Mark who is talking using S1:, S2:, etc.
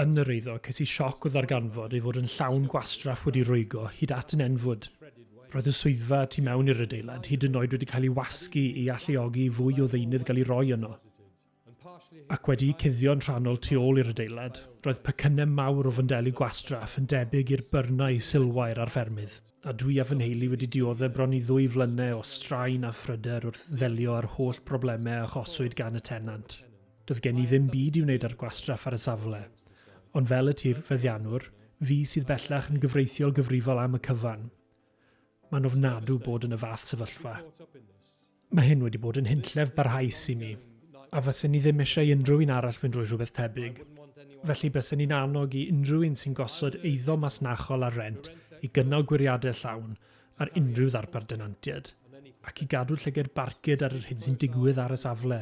S1: yn yr eiddo ces i sioc o ddarganfod ei fod yn llawn gwastraff wedi rwygo hyd at yn enfwd. Roedd y swyddfa tu mewn i'r adeilad hyd yn oed wedi cael ei wasgu i alluogi fwy o ddeunydd gael ei roi yno. Ac wedi cuddio'n rhannol tu ôl i'r adeilad, roedd pecynnau mawr o fyndelu gwastraff yn debyg i'r byrnau sylwair ar ffermydd, a dwi a fy nheulu wedi dioddau bron i ddwy flynau o straen a phryder wrth ddelio ar holl broblemau achoswyd gan y tenant doedd gen i ddim byd i wneud ar gwastraff ar y safle. Ond fel y tir feddianwr, fi sydd bellach yn gyfreithiol gyfrifol am y cyfan. Mae'n ofnadw bod yn y fath sefyllfa. Mae hyn wedi bod yn hynllef barhaus i mi, a fysyn ni ddim eisiau unrhyw un arall fynd drwy rhywbeth tebyg. Felly bysyn ni'n annog i unrhyw un sy'n gosod eiddo masnachol ar rent i gynnal gwiriadau llawn ar unrhyw ddarpar denantiad, ac i gadw llyged barcud ar yr hyn sy'n digwydd ar y safle.